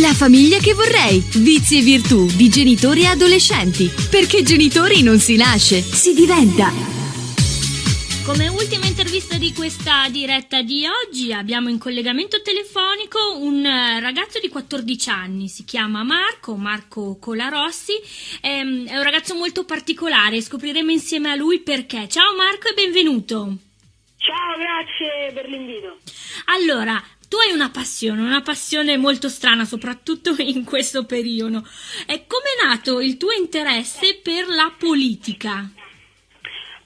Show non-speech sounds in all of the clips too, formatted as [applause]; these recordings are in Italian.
La famiglia che vorrei. Vizi e virtù di genitori e adolescenti. Perché genitori non si nasce, si diventa. Come ultima intervista di questa diretta di oggi abbiamo in collegamento telefonico un eh, ragazzo di 14 anni, si chiama Marco, Marco Colarossi, è, è un ragazzo molto particolare, scopriremo insieme a lui perché. Ciao Marco e benvenuto. Ciao, grazie per l'invito. Allora, tu hai una passione, una passione molto strana, soprattutto [laughs] in questo periodo. E è nato il tuo interesse per la politica?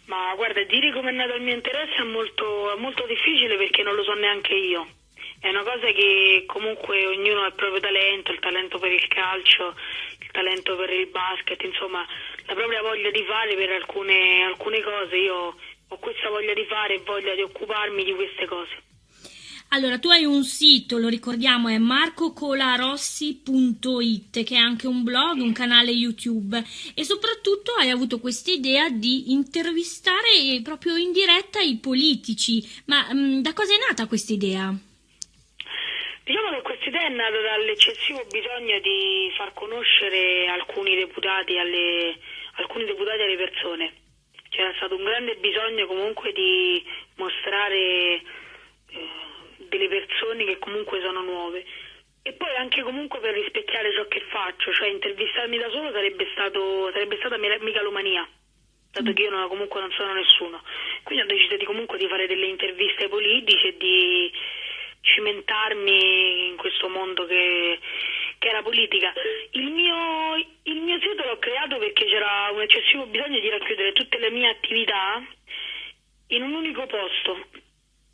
Ma guarda, dire come è nato il mio interesse è molto, molto difficile perché non lo so neanche io. È una cosa che comunque ognuno ha il proprio talento, il talento per il calcio, il talento per il basket, insomma, la propria voglia di fare per alcune, alcune cose. Io ho questa voglia di fare e voglia di occuparmi di queste cose. Allora, tu hai un sito, lo ricordiamo, è marcocolarossi.it, che è anche un blog, un canale YouTube e soprattutto hai avuto questa idea di intervistare proprio in diretta i politici. Ma mh, mm, da cosa è nata questa idea? Diciamo che questa idea è nata dall'eccessivo bisogno di far conoscere alcuni deputati alle, alcuni deputati alle persone. C'era stato un grande bisogno comunque di mostrare... Eh, delle persone che comunque sono nuove e poi anche comunque per rispecchiare ciò che faccio, cioè intervistarmi da solo sarebbe, stato, sarebbe stata megalomania, dato che io non, comunque non sono nessuno. Quindi ho deciso di comunque di fare delle interviste politiche e di cimentarmi in questo mondo che, che la politica. Il mio, il mio sito l'ho creato perché c'era un eccessivo bisogno di racchiudere tutte le mie attività in un unico posto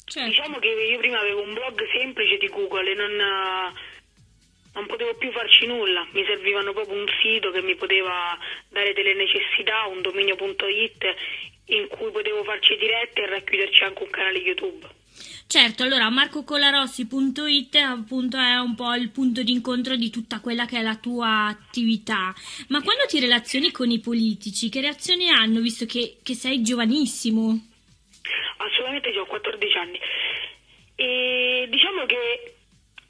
Certo. Diciamo che io prima avevo un blog semplice di Google e non, non potevo più farci nulla, mi servivano proprio un sito che mi poteva dare delle necessità, un dominio.it in cui potevo farci dirette e racchiuderci anche un canale YouTube. Certo, allora marcocolarossi.it appunto è un po' il punto d'incontro di tutta quella che è la tua attività. Ma quando ti relazioni con i politici, che reazioni hanno visto che, che sei giovanissimo? Assolutamente ho 14 anni. E diciamo che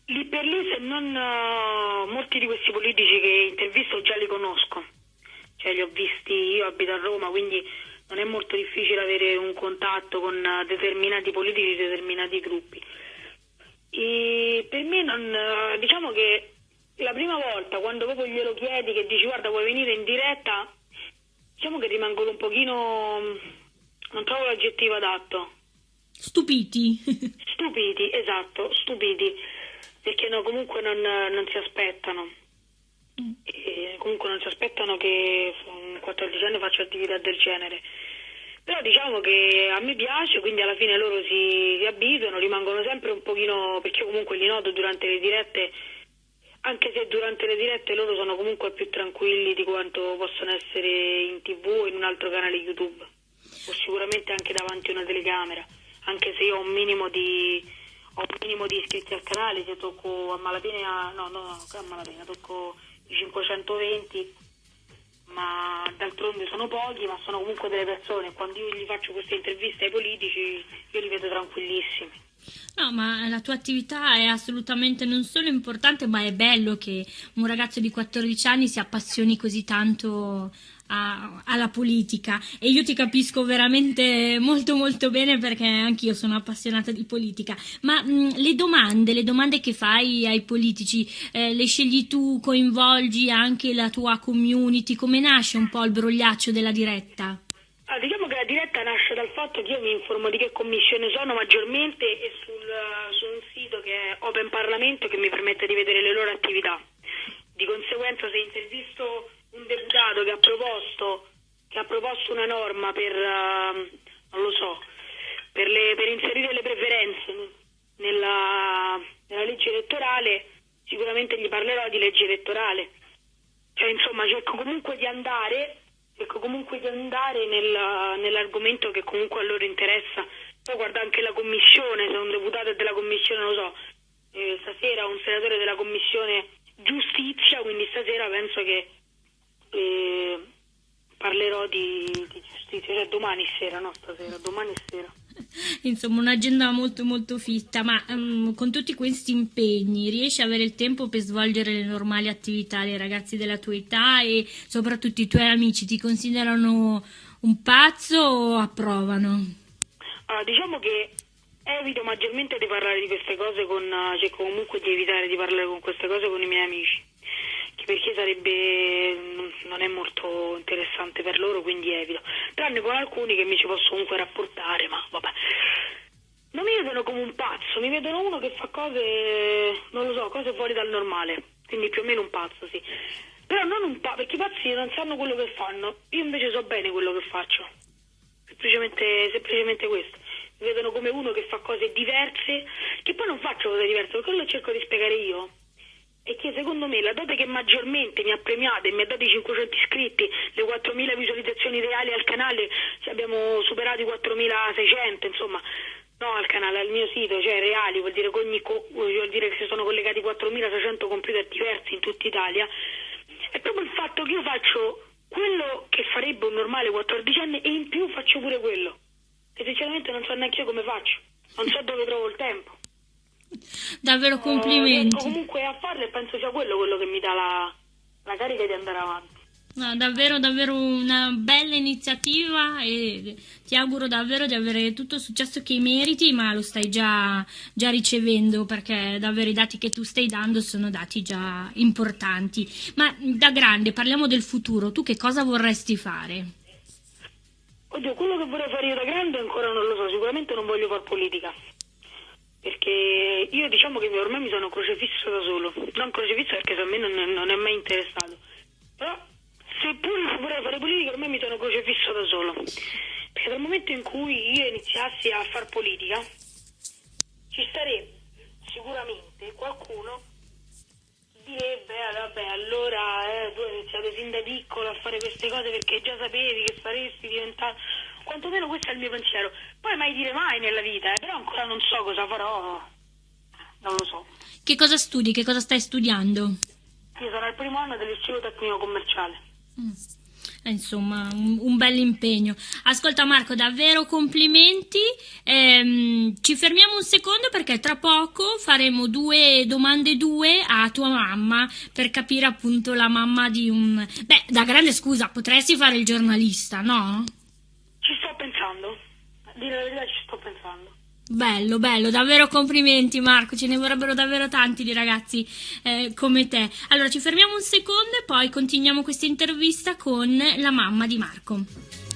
lì per lì, se non uh, molti di questi politici che intervisto già li conosco, cioè li ho visti, io abito a Roma, quindi non è molto difficile avere un contatto con determinati politici, determinati gruppi. E per me non, uh, diciamo che la prima volta quando proprio glielo chiedi che dici guarda vuoi venire in diretta, diciamo che rimangono un pochino non trovo l'aggettivo adatto. Stupiti. [laughs] stupiti, esatto, stupiti. Perché no, comunque non, non si aspettano. Mm. E comunque non si aspettano che un 14 anni faccia attività del genere. Però diciamo che a me piace, quindi alla fine loro si, si abituano, rimangono sempre un pochino, perché comunque li noto durante le dirette, anche se durante le dirette loro sono comunque più tranquilli di quanto possono essere in tv o in un altro canale YouTube o sicuramente anche davanti a una telecamera, anche se io ho un minimo di, ho un minimo di iscritti al canale, se tocco a malapena, no, no, a malapena, tocco i 520, ma d'altronde sono pochi, ma sono comunque delle persone, quando io gli faccio queste interviste ai politici, io li vedo tranquillissimi. No, ma la tua attività è assolutamente non solo importante, ma è bello che un ragazzo di 14 anni si appassioni così tanto a, alla politica e io ti capisco veramente molto molto bene perché anch'io sono appassionata di politica. Ma mh, le domande, le domande che fai ai politici, eh, le scegli tu, coinvolgi anche la tua community? Come nasce un po' il brogliaccio della diretta? Ah, diciamo che la diretta nasce dal fatto che io mi informo di che commissione sono maggiormente e sul, su un sito che è Open Parlamento che mi permette di vedere le loro attività. Di conseguenza se intervisto deputato che ha proposto, che ha proposto una norma per, uh, so, per, le, per, inserire le preferenze nella, nella legge elettorale, sicuramente gli parlerò di legge elettorale. Cioè, insomma, cerco comunque di andare, comunque di andare nel, nell'argomento che comunque a loro interessa. Poi guarda anche la commissione, se un deputato è della commissione, non lo so, eh, stasera un senatore della commissione giustizia, quindi stasera penso che parlerò di, di, giustizia, cioè domani sera, no stasera, domani sera. [laughs] Insomma, un'agenda molto molto fitta, ma um, con tutti questi impegni riesci ad avere il tempo per svolgere le normali attività dei ragazzi della tua età e soprattutto i tuoi amici ti considerano un pazzo o approvano? Allora, diciamo che evito maggiormente di parlare di queste cose con, cerco comunque di evitare di parlare con queste cose con i miei amici perché sarebbe non è molto interessante per loro, quindi evito. Tranne con alcuni che mi ci posso comunque rapportare, ma vabbè. Non mi vedono come un pazzo, mi vedono uno che fa cose, non lo so, cose fuori dal normale, quindi più o meno un pazzo, sì. Però non un pazzo, perché i pazzi non sanno quello che fanno, io invece so bene quello che faccio. Semplicemente, semplicemente questo. Mi vedono come uno che fa cose diverse, che poi non faccio cose diverse, quello cerco di spiegare io e che secondo me la dote che maggiormente mi ha premiato e mi ha dato i 500 iscritti, le 4.000 visualizzazioni reali al canale, abbiamo superato i 4.600, insomma, no al canale, al mio sito, cioè reali, vuol dire ogni vuol dire che si sono collegati 4.600 computer diversi in tutta Italia, è proprio il fatto che io faccio quello che farebbe un normale 14enne e in più faccio pure quello. E sinceramente non so neanche io come faccio, non so dove trovo il tempo. Davvero complimenti. Eh, comunque a farlo e penso sia quello quello che mi dà la, la carica di andare avanti. No, davvero, davvero una bella iniziativa e ti auguro davvero di avere tutto il successo che meriti, ma lo stai già, già ricevendo perché davvero i dati che tu stai dando sono dati già importanti. Ma da grande, parliamo del futuro, tu che cosa vorresti fare? Oddio, quello che vorrei fare io da grande ancora non lo so, sicuramente non voglio fare politica perché io diciamo che ormai mi sono crocefisso da solo, non crocefisso perché a me non, non è mai interessato, però seppur vorrei fare politica ormai mi sono crocefisso da solo, perché dal momento in cui io iniziassi a fare politica ci starebbe sicuramente qualcuno direbbe eh, vabbè allora eh, tu hai iniziato sin da piccolo a fare queste cose perché già sapevi che saresti diventato quantomeno questo è il mio pensiero. Poi mai dire mai nella vita, eh, però ancora non so cosa farò, non lo so. Che cosa studi? Che cosa stai studiando? Io sono al primo anno dell'istituto tecnico commerciale. Mm. Eh, insomma, un, un bel impegno. Ascolta Marco, davvero complimenti. Ehm, ci fermiamo un secondo perché tra poco faremo due domande due a tua mamma per capire appunto la mamma di un... Beh, da grande scusa, potresti fare il giornalista, no? Ci sto pensando, dire la verità ci sto pensando. Bello, bello, davvero complimenti Marco, ce ne vorrebbero davvero tanti di ragazzi eh, come te. Allora ci fermiamo un secondo e poi continuiamo questa intervista con la mamma di Marco.